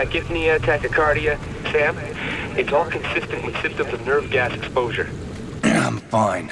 tachypnea, tachycardia. Sam, it's all consistent with symptoms of nerve gas exposure. I'm fine.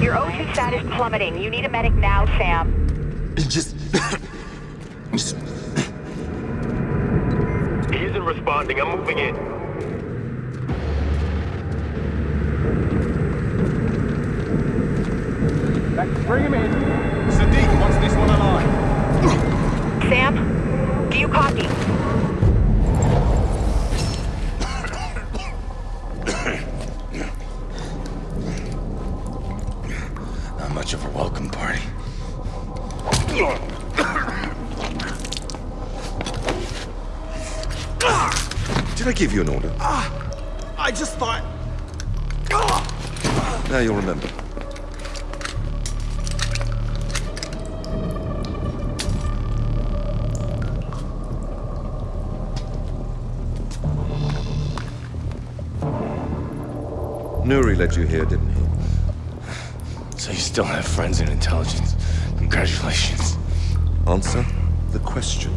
Your O2 status plummeting. You need a medic now, Sam. Just... just... He isn't responding. I'm moving in. Bring him in. Sadiq wants this one alive. Sam, do you copy? Not much of a welcome party. Did I give you an order? Ah, I just thought... Now you'll remember. Nuri led you here, didn't he? So you still have friends in intelligence. Congratulations. Answer the question.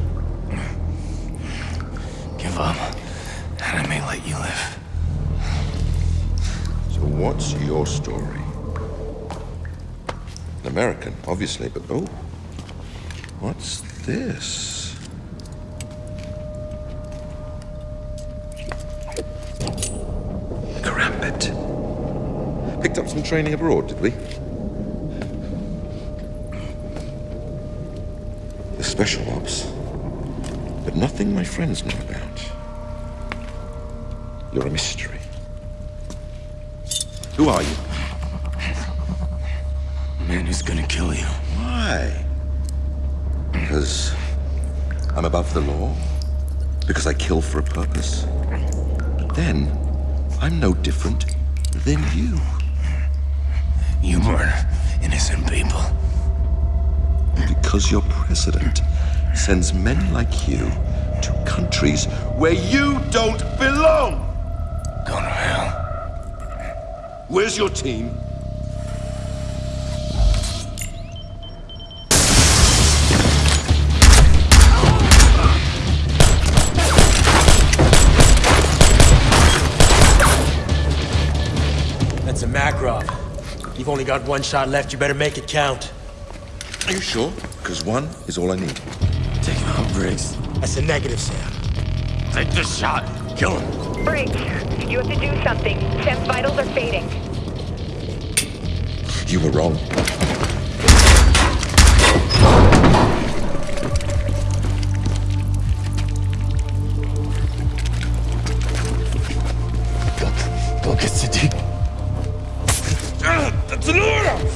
Give up, and I may let you live. So what's your story? An American, obviously, but oh. What's this? Karambit. Picked up some training abroad, did we? Special ops. But nothing my friends know about. You're a mystery. Who are you? A man who's gonna kill you. Why? Because I'm above the law? Because I kill for a purpose? But then, I'm no different than you. You murder innocent people. Because your president sends men like you to countries where you don't belong. Go to hell. Where's your team? That's a Makarov. You've only got one shot left. You better make it count. Are you sure? Because one is all I need. Take him out, Briggs. That's a negative, Sam. Take the shot. Kill him. Briggs, you have to do something. Sam's vitals are fading. You were wrong. Go, go get Sadiq. That's an order!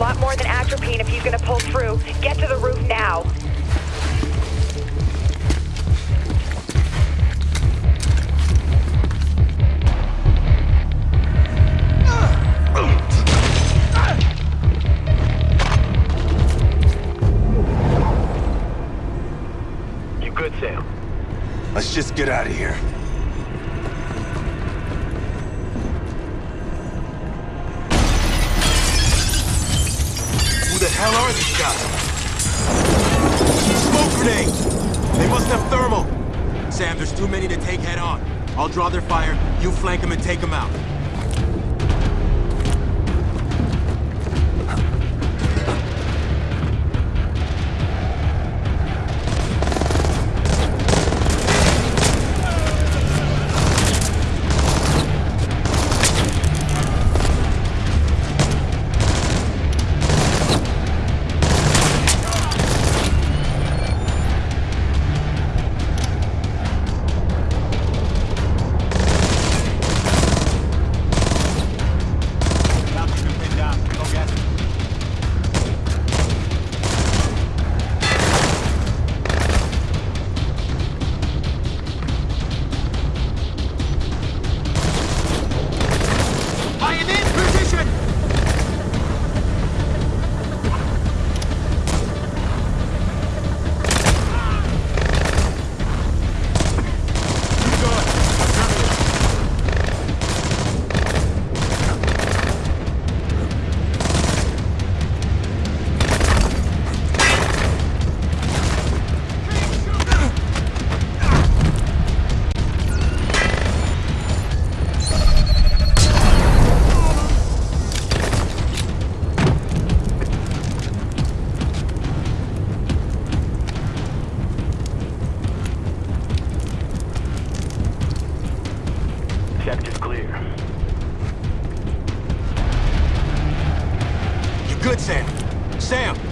Lot more than atropine if he's gonna pull through. Get to the roof now. You good, Sam? Let's just get out of here. The hell are these guys? Smoke grenade! They must have thermal. Sam, there's too many to take head on. I'll draw their fire, you flank them and take them out. Good, Sam. Sam!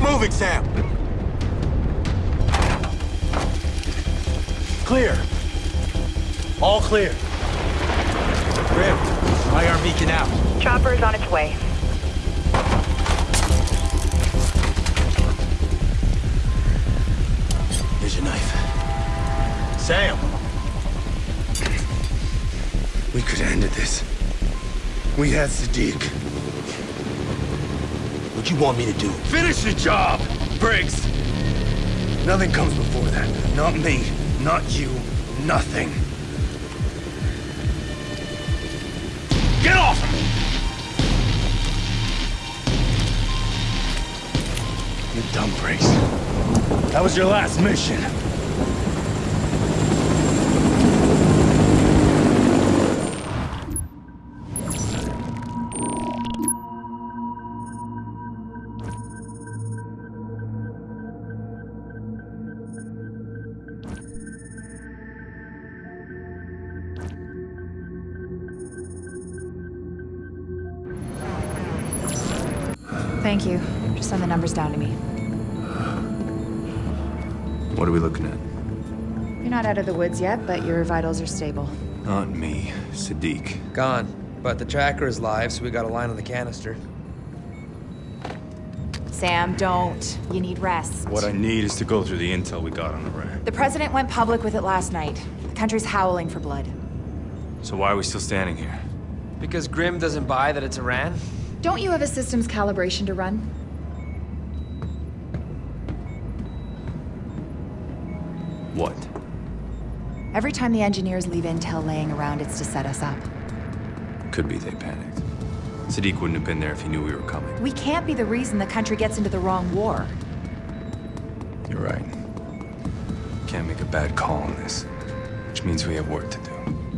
Keep moving, Sam! Clear. All clear. Grim, IR beacon out. Chopper is on its way. Here's your knife. Sam! We could have ended this. We had Sadiq. What you want me to do? Finish the job, Briggs! Nothing comes before that. Not me, not you, nothing. Get off! You're done, Briggs. That was your last mission. Thank you. Just send the numbers down to me. What are we looking at? You're not out of the woods yet, but your vitals are stable. Not me, Sadiq. Gone. But the tracker is live, so we got a line on the canister. Sam, don't. You need rest. What I need is to go through the intel we got on Iran. The president went public with it last night. The country's howling for blood. So why are we still standing here? Because Grim doesn't buy that it's Iran? Don't you have a systems calibration to run? What? Every time the engineers leave intel laying around, it's to set us up. Could be they panicked. Sadiq wouldn't have been there if he knew we were coming. We can't be the reason the country gets into the wrong war. You're right. Can't make a bad call on this. Which means we have work to do.